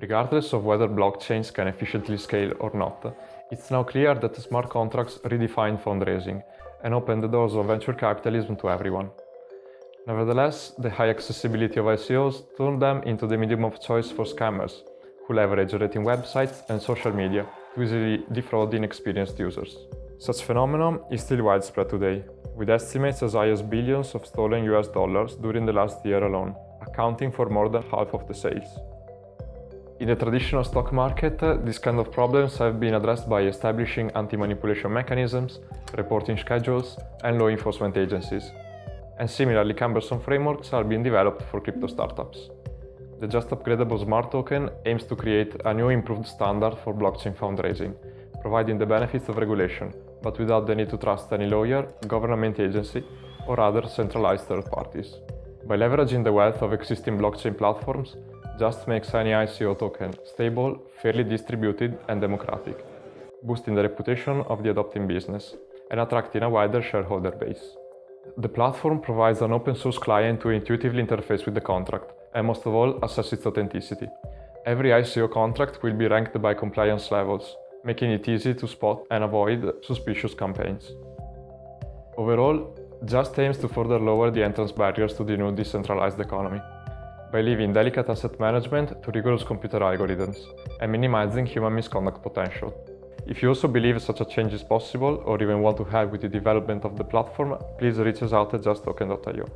Regardless of whether blockchains can efficiently scale or not, it's now clear that smart contracts redefine fundraising and open the doors of venture capitalism to everyone. Nevertheless, the high accessibility of ICOs turned them into the medium of choice for scammers, who leverage rating websites and social media to easily defraud inexperienced users. Such phenomenon is still widespread today, with estimates as high as billions of stolen US dollars during the last year alone, accounting for more than half of the sales. In the traditional stock market, these kind of problems have been addressed by establishing anti-manipulation mechanisms, reporting schedules, and law enforcement agencies. And similarly cumbersome frameworks are being developed for crypto startups. The Just Upgradable Smart Token aims to create a new improved standard for blockchain fundraising, providing the benefits of regulation, but without the need to trust any lawyer, government agency, or other centralized third parties. By leveraging the wealth of existing blockchain platforms, just makes any ICO token stable, fairly distributed and democratic, boosting the reputation of the adopting business and attracting a wider shareholder base. The platform provides an open source client to intuitively interface with the contract and most of all assess its authenticity. Every ICO contract will be ranked by compliance levels, making it easy to spot and avoid suspicious campaigns. Overall, Just aims to further lower the entrance barriers to the new decentralized economy by leaving delicate asset management to rigorous computer algorithms and minimizing human misconduct potential. If you also believe such a change is possible or even want to help with the development of the platform, please reach us out at justtoken.io.